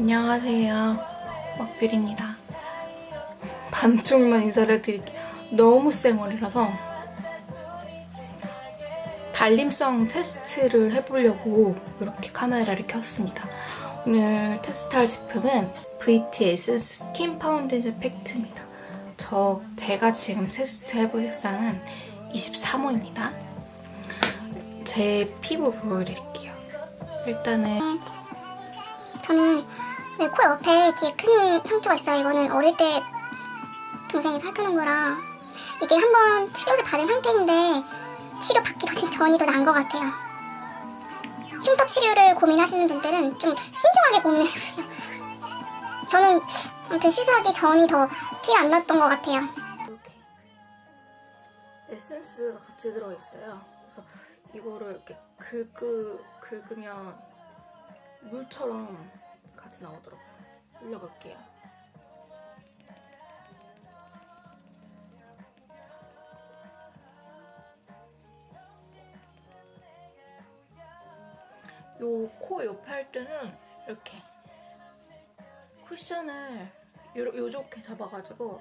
안녕하세요. 먹필입니다. 반쪽만 인사를 드릴게요. 너무 쌩얼이라서 발림성 테스트를 해보려고 이렇게 카메라를 켰습니다. 오늘 테스트할 제품은 VTS 스킨 파운데이션 팩트입니다. 저 제가 지금 테스트 해볼 색상은 23호입니다. 제 피부 보여드릴게요. 일단은 저는 네, 코 옆에 뒤에 큰 상처가 있어요. 이거는 어릴 때 동생이 살펴놓은 거라 이게 한번 치료를 받은 상태인데 치료 받기 더 전이 더 나은 것 같아요. 흉터 치료를 고민하시는 분들은 좀 신중하게 고민해보세요. 저는 아무튼 시술하기 전이 더티안 났던 것 같아요. 이렇게 에센스가 같이 들어있어요. 그래서 이거를 이렇게 긁으, 긁으면 물처럼 같이 나오더라고요. 올려볼게요. 요 코 옆에 할 때는 이렇게 쿠션을 요, 요렇게 잡아가지고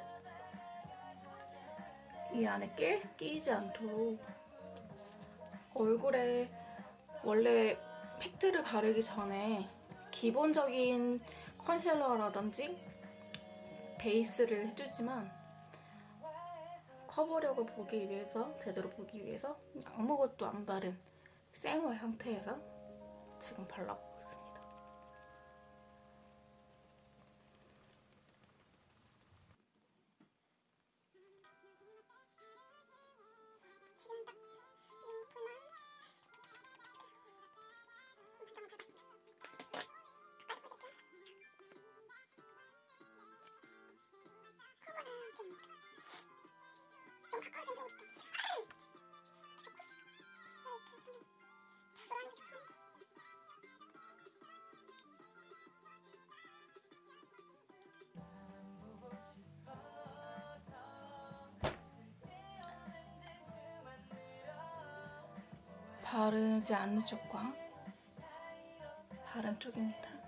이 안에 끼, 끼지 않도록 얼굴에 원래 팩트를 바르기 전에 기본적인 컨실러라든지 베이스를 해주지만 커버력을 보기 위해서 제대로 보기 위해서 아무것도 안 바른 생얼 상태에서 지금 발라보고 바르지 않는 쪽과 바른 쪽입니다.